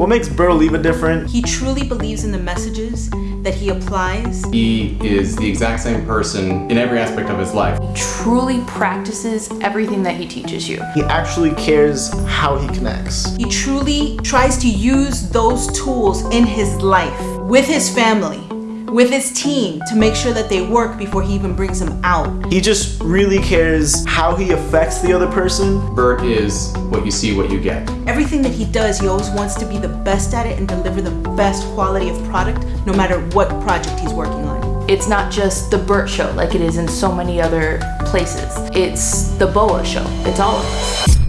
What makes Bert Oliva different? He truly believes in the messages that he applies. He is the exact same person in every aspect of his life. He truly practices everything that he teaches you. He actually cares how he connects. He truly tries to use those tools in his life with his family with his team to make sure that they work before he even brings them out. He just really cares how he affects the other person. Bert is what you see, what you get. Everything that he does, he always wants to be the best at it and deliver the best quality of product no matter what project he's working on. It's not just the Bert show like it is in so many other places. It's the BOA show. It's all of us.